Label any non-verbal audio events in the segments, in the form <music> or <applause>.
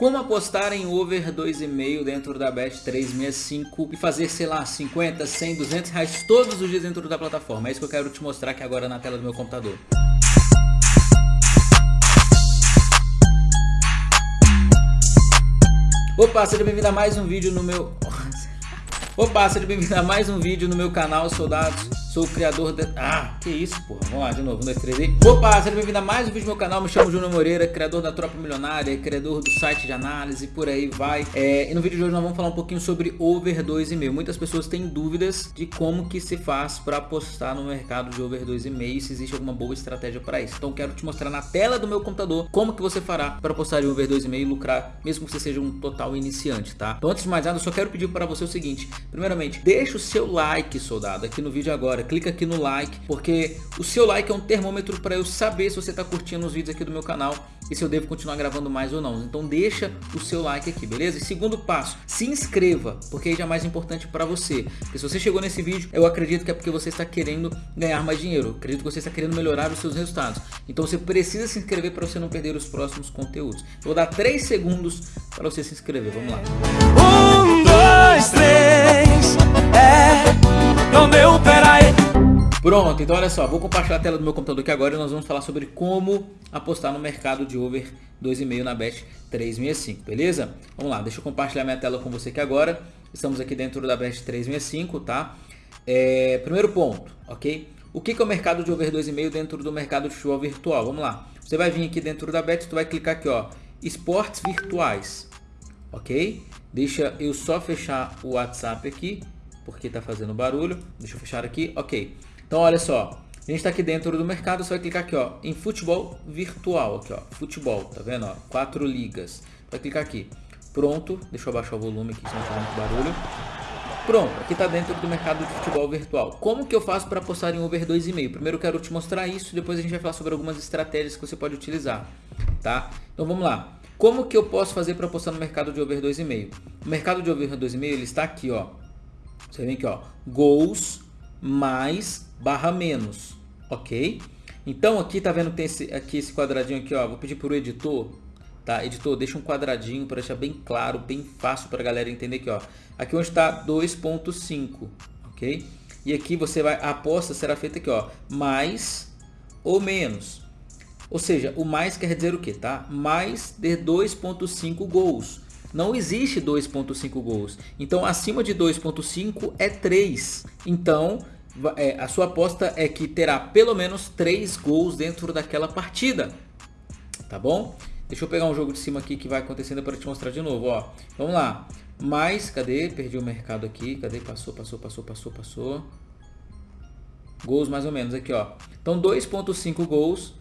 como apostar em over 2,5 dentro da Bet 365 e fazer, sei lá, 50, 100, 200 reais todos os dias dentro da plataforma. É isso que eu quero te mostrar aqui agora na tela do meu computador. Opa, seja bem-vindo a mais um vídeo no meu... <laughs> Opa, seja bem-vindo a mais um vídeo no meu canal, soldados. Sou o criador de... Ah, que isso, porra. Vamos lá, de novo. Um, dois, três e... Opa, seja bem-vindo a mais um vídeo do meu canal. Me chamo Júnior Moreira, criador da Tropa Milionária, criador do site de análise, por aí vai. É, e no vídeo de hoje nós vamos falar um pouquinho sobre over 2,5. Muitas pessoas têm dúvidas de como que se faz para apostar no mercado de over 2,5 se existe alguma boa estratégia para isso. Então quero te mostrar na tela do meu computador como que você fará para apostar em over 2,5 e lucrar, mesmo que você seja um total iniciante, tá? Então antes de mais nada, eu só quero pedir para você o seguinte. Primeiramente, deixa o seu like, soldado, aqui no vídeo agora clica aqui no like, porque o seu like é um termômetro para eu saber se você está curtindo os vídeos aqui do meu canal e se eu devo continuar gravando mais ou não. Então deixa o seu like aqui, beleza? E segundo passo, se inscreva, porque aí já é mais importante para você. Porque se você chegou nesse vídeo, eu acredito que é porque você está querendo ganhar mais dinheiro. Eu acredito que você está querendo melhorar os seus resultados. Então você precisa se inscrever para você não perder os próximos conteúdos. Eu vou dar 3 segundos para você se inscrever. Vamos lá. Um, dois, três, é, não deu, peraí. Pronto, então olha só, vou compartilhar a tela do meu computador aqui agora e nós vamos falar sobre como apostar no mercado de over 2,5 na Bet 365, beleza? Vamos lá, deixa eu compartilhar minha tela com você aqui agora. Estamos aqui dentro da Bet 365, tá? É, primeiro ponto, ok? O que é o mercado de over 2,5 dentro do mercado de futebol virtual? Vamos lá. Você vai vir aqui dentro da Bet, tu vai clicar aqui, ó, esportes virtuais, ok? Deixa eu só fechar o WhatsApp aqui, porque tá fazendo barulho. Deixa eu fechar aqui, ok. Então, olha só. A gente está aqui dentro do mercado, você vai clicar aqui, ó, em futebol virtual, aqui, ó, futebol, tá vendo, ó, quatro ligas. Vai clicar aqui. Pronto, deixa eu abaixar o volume aqui, senão faz muito barulho. Pronto, aqui está dentro do mercado de futebol virtual. Como que eu faço para apostar em over 2,5? Primeiro eu quero te mostrar isso, depois a gente vai falar sobre algumas estratégias que você pode utilizar, tá? Então vamos lá. Como que eu posso fazer para apostar no mercado de over 2,5? O mercado de over 2,5 ele está aqui, ó. Você vem aqui, ó, gols mais barra menos, ok? Então aqui tá vendo que tem esse, aqui esse quadradinho aqui, ó. Vou pedir para o editor, tá? Editor, deixa um quadradinho para deixar bem claro, bem fácil para a galera entender aqui, ó. Aqui onde está 2.5, ok? E aqui você vai, a aposta será feita aqui, ó, mais ou menos. Ou seja, o mais quer dizer o que, tá? Mais de 2.5 gols. Não existe 2.5 gols. Então, acima de 2.5 é 3. Então, é, a sua aposta é que terá pelo menos 3 gols dentro daquela partida. Tá bom? Deixa eu pegar um jogo de cima aqui que vai acontecendo para te mostrar de novo. Ó. Vamos lá. Mais, cadê? Perdi o mercado aqui. Cadê? Passou, passou, passou, passou, passou. Gols mais ou menos aqui, ó. Então 2.5 gols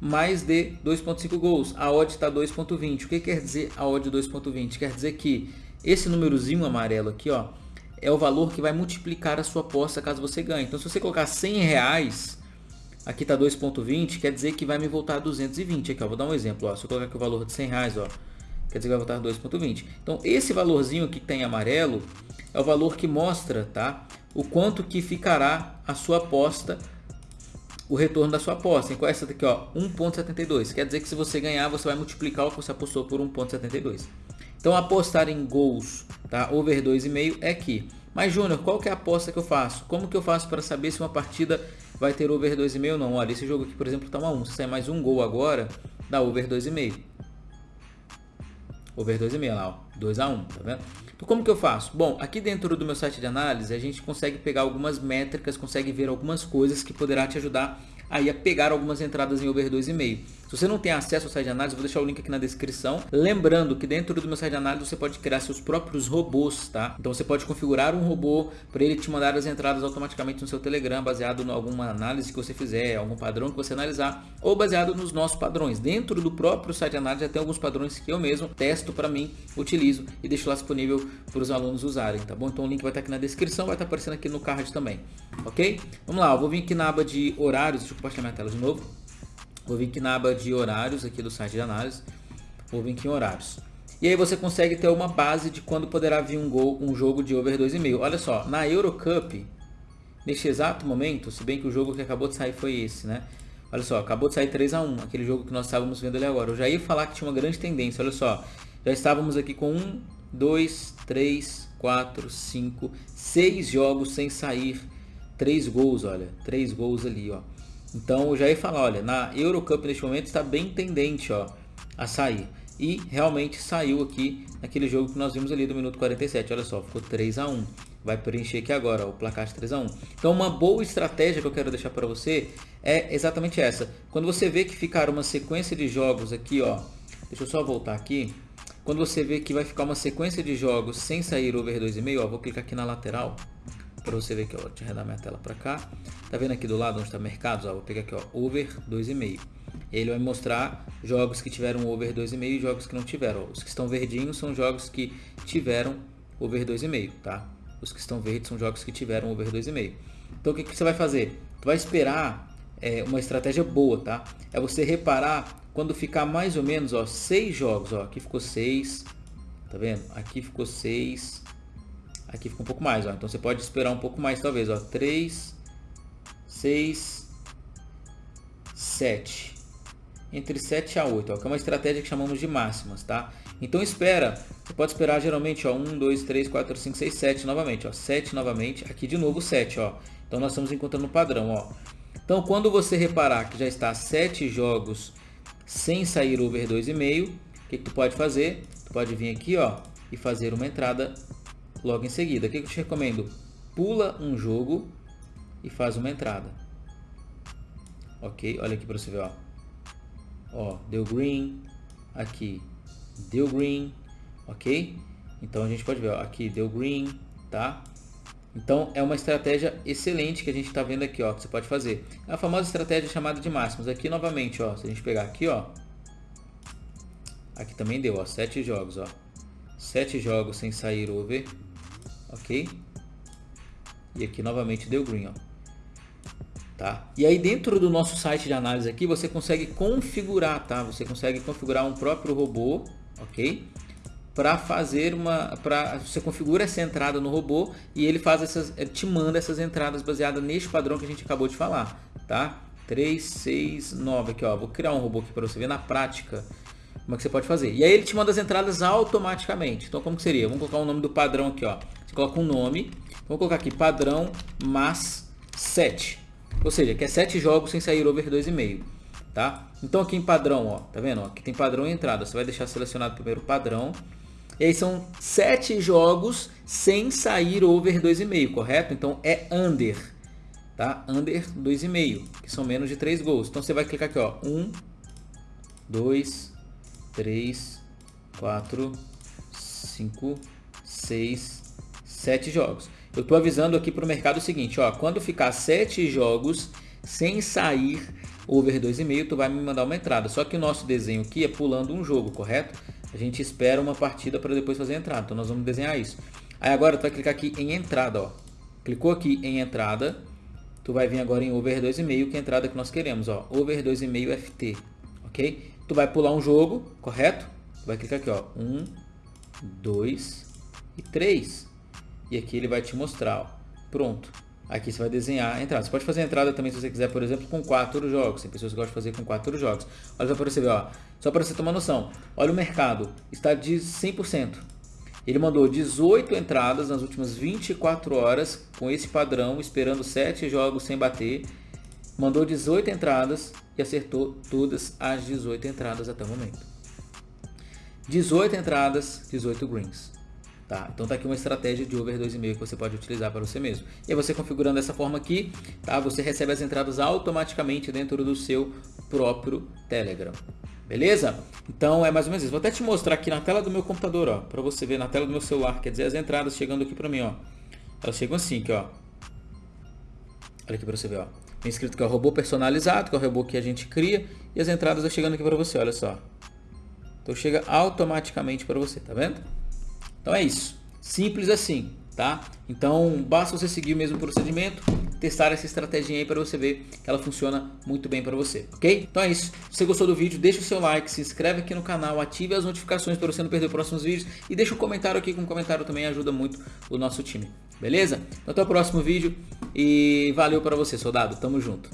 mais de 2.5 gols. A odd está 2.20. O que quer dizer a odd 2.20? Quer dizer que esse númerozinho amarelo aqui, ó, é o valor que vai multiplicar a sua aposta caso você ganhe. Então, se você colocar 100 reais, aqui está 2.20, quer dizer que vai me voltar 220. Aqui, ó, vou dar um exemplo. Ó, se eu colocar aqui o valor de 100 reais, ó, quer dizer que vai voltar 2.20. Então, esse valorzinho aqui que tem tá amarelo é o valor que mostra tá, o quanto que ficará a sua aposta, o retorno da sua aposta. Então, essa daqui, 1.72. Quer dizer que se você ganhar, você vai multiplicar o que você apostou por 1.72. Então apostar em gols, tá? Over 2,5 é aqui. Mas Júnior, qual que é a aposta que eu faço? Como que eu faço para saber se uma partida vai ter over 2,5 ou não? Olha, esse jogo aqui, por exemplo, tá uma 1. Se sair mais um gol agora, dá over 2,5. Over 2,5 lá, ó. 2 a 1, tá vendo? Então como que eu faço? Bom, aqui dentro do meu site de análise, a gente consegue pegar algumas métricas, consegue ver algumas coisas que poderá te ajudar aí a pegar algumas entradas em over 2,5. Se você não tem acesso ao site de análise, vou deixar o link aqui na descrição. Lembrando que dentro do meu site de análise você pode criar seus próprios robôs, tá? Então você pode configurar um robô para ele te mandar as entradas automaticamente no seu Telegram, baseado em alguma análise que você fizer, algum padrão que você analisar, ou baseado nos nossos padrões. Dentro do próprio site de análise já tem alguns padrões que eu mesmo testo para mim, utilizo e deixo lá disponível para os alunos usarem, tá bom? Então o link vai estar aqui na descrição, vai estar aparecendo aqui no card também, ok? Vamos lá, eu vou vir aqui na aba de horários, deixa eu compartilhar minha tela de novo. Vou vir aqui na aba de horários aqui do site de análise. Vou vir aqui em horários. E aí você consegue ter uma base de quando poderá vir um gol, um jogo de over 2,5. Olha só, na Eurocup, neste exato momento, se bem que o jogo que acabou de sair foi esse, né? Olha só, acabou de sair 3 a 1 aquele jogo que nós estávamos vendo ali agora. Eu já ia falar que tinha uma grande tendência, olha só. já estávamos aqui com 1, 2, 3, 4, 5, 6 jogos sem sair 3 gols, olha, 3 gols ali, ó. Então eu já ia falar, olha, na Eurocup neste momento está bem tendente, ó, a sair. E realmente saiu aqui naquele jogo que nós vimos ali do minuto 47, olha só, ficou 3 a 1 vai preencher aqui agora, ó, o placar de 3 a 1 Então uma boa estratégia que eu quero deixar para você é exatamente essa. Quando você vê que ficar uma sequência de jogos aqui, ó, deixa eu só voltar aqui. Quando você vê que vai ficar uma sequência de jogos sem sair over 2,5, ó, vou clicar aqui na lateral para você ver que ó, deixa eu minha tela para cá. Tá vendo aqui do lado onde está mercados, ó, vou pegar aqui, ó, over 2,5. Ele vai mostrar jogos que tiveram over 2,5 e jogos que não tiveram. Os que estão verdinhos são jogos que tiveram over 2,5, tá? Os que estão verdes são jogos que tiveram over 2,5. Então o que, que você vai fazer? Tu vai esperar é, uma estratégia boa, tá? É você reparar quando ficar mais ou menos, ó, seis jogos, ó, aqui ficou seis, tá vendo? Aqui ficou seis, aqui ficou um pouco mais, ó. Então você pode esperar um pouco mais, talvez, ó, três, seis, sete, entre 7 a 8, ó, que é uma estratégia que chamamos de máximas, tá? Então espera, você pode esperar geralmente, ó, 1, 2, 3, 4, 5, 6, 7 novamente, ó, 7 novamente, aqui de novo 7, ó. Então nós estamos encontrando um padrão, ó. Então quando você reparar que já está 7 jogos sem sair over 2,5, o que, que tu pode fazer? Tu pode vir aqui, ó, e fazer uma entrada logo em seguida. O que, eu te recomendo? Pula um jogo e faz uma entrada. Ok? Olha aqui para você ver, ó. Ó, deu green, aqui deu green, ok? Então a gente pode ver, ó, aqui deu green, tá? Então é uma estratégia excelente que a gente está vendo aqui, ó, que você pode fazer. É a famosa estratégia chamada de máximos. Aqui novamente, ó, se a gente pegar aqui, ó, aqui também deu, ó, sete jogos, ó, sete jogos sem sair over, ok? E aqui novamente deu green, ó. Tá? E aí dentro do nosso site de análise aqui, você consegue configurar, tá? Você consegue configurar um próprio robô, ok? Para fazer uma, para você configura essa entrada no robô e ele faz essas, ele te manda essas entradas baseadas neste padrão que a gente acabou de falar, tá? 3, 6, 9 aqui, ó. Vou criar um robô aqui para você ver na prática como é que você pode fazer. E aí ele te manda as entradas automaticamente. Então como que seria? Vamos colocar o nome do padrão aqui, ó. Você coloca um nome, vamos colocar aqui padrão mas 7. Ou seja, que é 7 jogos sem sair over 2,5. Tá? Então aqui em padrão, ó, tá vendo? Aqui tem padrão e entrada. Você vai deixar selecionado primeiro o padrão. E aí são 7 jogos sem sair over 2,5, correto? Então é under, tá? Under 2,5, que são menos de 3 gols. Então você vai clicar aqui, ó, 1, 2, 3, 4, 5, 6, 7 jogos. Eu estou avisando aqui para o mercado o seguinte, ó, quando ficar 7 jogos sem sair over 2,5, tu vai me mandar uma entrada. Só que o nosso desenho aqui é pulando um jogo, correto? A gente espera uma partida para depois fazer a entrada. Então nós vamos desenhar isso. Aí agora tu vai clicar aqui em entrada, ó. Clicou aqui em entrada, tu vai vir agora em over 2,5, que é a entrada que nós queremos, ó. Over 2,5 FT, ok? Tu vai pular um jogo, correto? Tu vai clicar aqui, ó. 1, 2 e 3. E aqui ele vai te mostrar, ó. Pronto. Aqui você vai desenhar a entrada. Você pode fazer a entrada também se você quiser, por exemplo, com quatro jogos. Tem pessoas que gostam de fazer com quatro jogos. Olha só para você ver, ó. Só para você tomar noção. Olha o mercado. Está de 100%. Ele mandou 18 entradas nas últimas 24 horas com esse padrão, esperando 7 jogos sem bater. Mandou 18 entradas e acertou todas as 18 entradas até o momento. 18 entradas, 18 greens. Tá? Então tá aqui uma estratégia de over 2,5 que você pode utilizar para você mesmo. E você configurando dessa forma aqui, tá? você recebe as entradas automaticamente dentro do seu próprio Telegram. Beleza? Então é mais ou menos isso. Vou até te mostrar aqui na tela do meu computador, ó, para você ver na tela do meu celular, quer dizer, as entradas chegando aqui para mim, ó. Elas chegam assim, aqui, ó. Olha aqui para você ver, ó. Tem escrito que é o robô personalizado, que é o robô que a gente cria, e as entradas estão chegando aqui para você, olha só. Então chega automaticamente para você, tá vendo? Então é isso. Simples assim, tá? Então basta você seguir o mesmo procedimento, testar essa estratégia aí para você ver que ela funciona muito bem para você, ok? Então é isso. Se você gostou do vídeo, deixa o seu like, se inscreve aqui no canal, ative as notificações para você não perder os próximos vídeos e deixa um comentário aqui, com um comentário também ajuda muito o nosso time, beleza? Então até o próximo vídeo e valeu para você, soldado. Tamo junto.